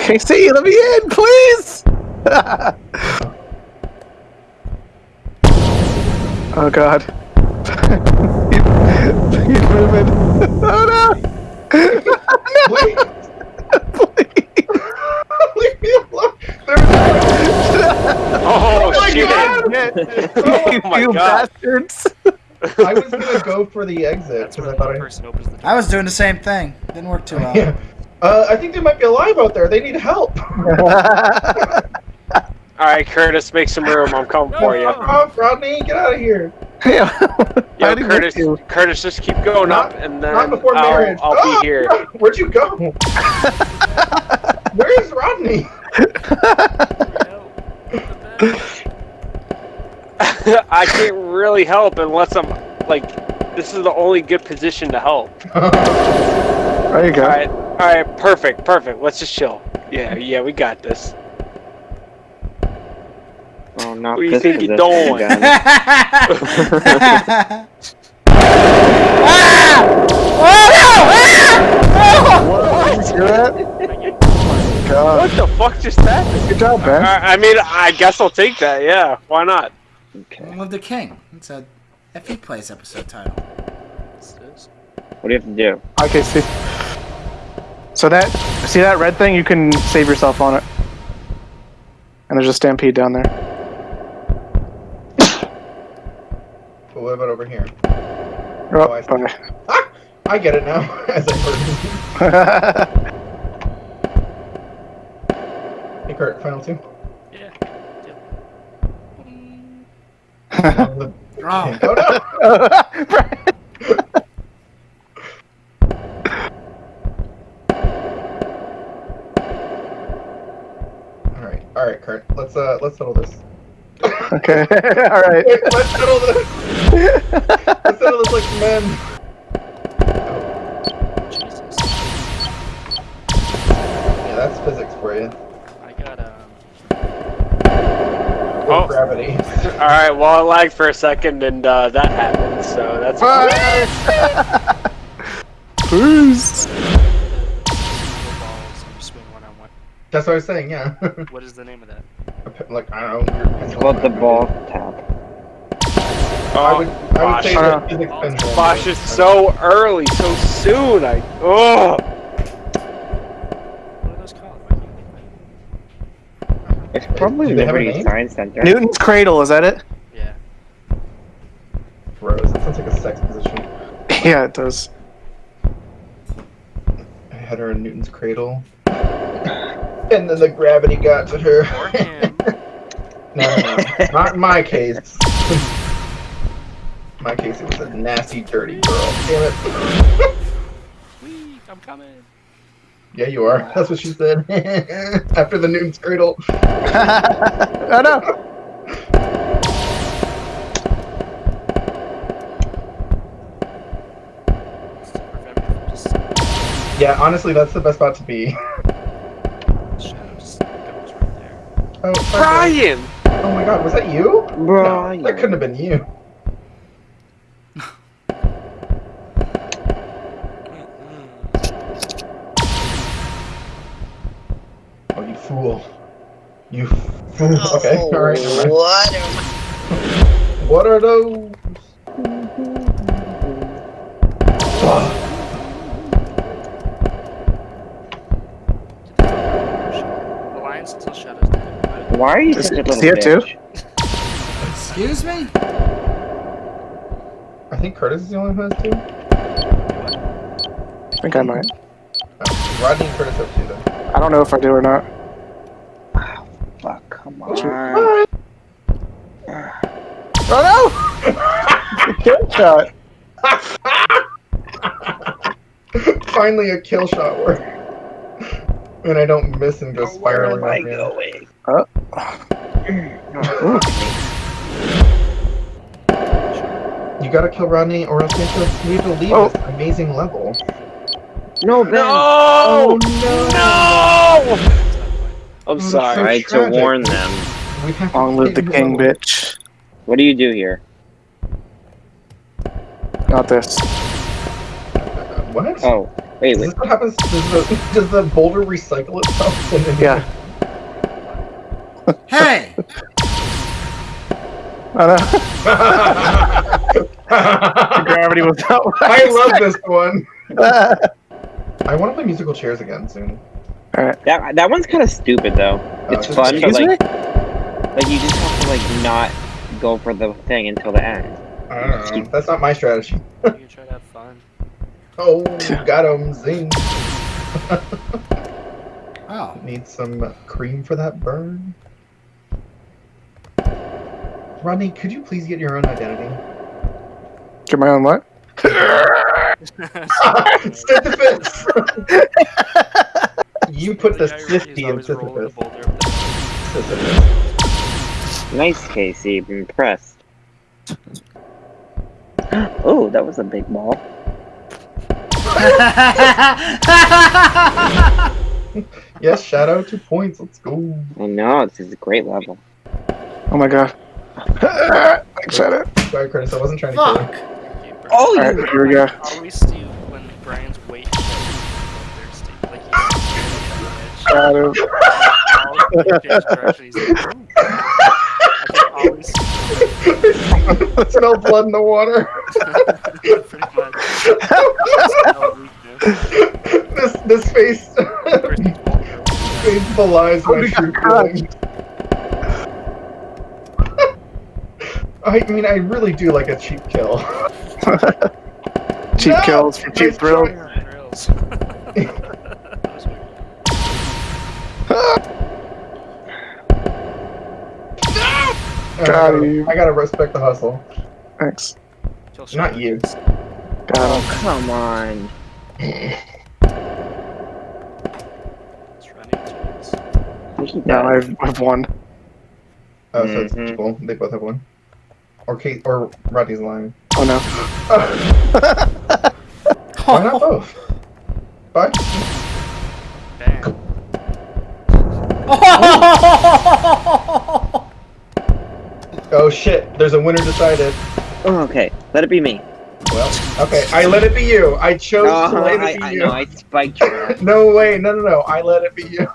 KC, let me in, please! oh god. He's moving. Oh no! Wait, Please. leave me alone. There's Oh, my shit! God! Oh my you God. bastards! I was gonna go for the exit That's because where I the thought I. person opens the door. I was doing the same thing. Didn't work too well. Yeah. Uh, I think they might be alive out there. They need help. All right, Curtis, make some room. I'm coming for you. Fuck off, Rodney. Get out of here. Yeah. Yo, Curtis. Curtis, just keep going Not- up, and then Not before I'll, marriage. I'll Oh, be here. no. Where'd you go? Where's Rodney? I can't really help unless I'm like, this is the only good position to help. There you go. All right, all right, perfect, perfect. Let's just chill. Yeah, yeah, we got this. Oh, not Where you think you're position going? again. ah! Oh no! Ah! What? Did you hear that? Oh my god. What the fuck just happened? Good job, Ben. I, I mean, I guess I'll take that. Yeah, why not? Okay. Long Live the King. It's a FE Plays episode title. What do you have to do? Okay, see. So that, see that red thing? You can save yourself on it. And there's a stampede down there. But what about over here? Oh, I see. Ah! I get it now. As I heard. Hey, Kurt, final two. Yeah. Oh, Oh, no. Let's uh, let's settle this. okay, alright. Wait, let's settle this. Let's settle this like men. Jesus. Yeah, that's physics for you. I got um. Oh. Gravity. All right, well, I lagged for a second, and uh, that happened. So that's Peace. Single balls and you swing one on one. That's what I was saying. Yeah. What is the name of that? Like I don't know. It's called the ball tap. Oh, I would, I would say Bosh. that physics pendulum. Bosh is so early, so soon. I oh. What are those called? Why can't I think It's probably Do they have a Liberty? Science Center. Newton's Cradle, is that it? it? Yeah. Rose. That sounds like a sex position. Yeah, it does. I had her in Newton's cradle. And then the gravity got to her. No, no, no. Not in my case. In my case, it was a nasty, dirty girl. Damn it. Wee, I'm coming. Yeah, you are. That's what she said. After the Newton's cradle. oh no. Just to prevent me from just Yeah, honestly, that's the best spot to be. shadow just goes right there. Oh, okay. Brian. Oh my god, was that you? Brian. No, that couldn't have been you. Oh, you fool. You fool. Oh, okay, alright. never mind. What are those? Why are you Is such a little see it too? excuse me? I think Curtis is the only one who has two. I think I might. Oh, Rodney and Curtis have two though. I don't know if I do or not. Fuck, come on. Alright. Ah. Oh no! Kill shot. Finally, a kill shot work. And I don't miss and go Where spiraling. am I off the You gotta kill Rodney, or else we have to, to leave Oh. this amazing level. No, Ben. No! Oh, no! I'm Oh, sorry. so Tried to tragic. warn them. We have Long live the king, level. bitch. What do you do here? Not this. What? Oh, Wait, Is wait. this what happens? Does the, does the boulder recycle itself? Yeah. Hey! I know. Gravity was not. what I love this one. I want to play musical chairs again soon. All right. That that one's kind of stupid though. Uh, It's fun, but Excuse me? like, like you just have to like not go for the thing until the end. I don't know. That's not my strategy. You can try to have fun. Oh, got him. Zing. Oh. Need some cream for that burn. Rodney, could you please get your own identity? Get my own what? Sisyphus! you put the guy who- he's sifty in always the Sisyphus. boulder up. Sisyphus. Nice, Casey. I'm impressed. Oh, that was a big ball. Yes, Shadow, two points. Let's go. I know this is a great level. Oh my god. Thanks, Shadow. Sorry, Curtis, I wasn't trying to kill you. Thank you, Oh, Alright, here we go. Always do when Brian's weight gets thirsty. Like he's Shadow. change direction. He's like, "Ooh." I can always I smell blood in the water. pretty much. this this face Christy's boulder. face belies Oh, my got true feelings. I mean, I really do like a cheap kill. cheap No! kills for cheap Nice thrills. Thrills. That was weird. Got him. I gotta respect the hustle. Thanks. Not you. Got Oh, come on. It's running towards- Now I've I've won. Oh, so it's Mhm. equal. They both have one. Or Kate or Rodney's lying. Oh no. Why not both? Bye. Bam. Oh shit! There's a winner decided. Oh, okay, let it be me. Well, okay. I let it be you. I chose to Oh, let I, it be I you. know, I spiked you. no way. No, no, no. I let it be you.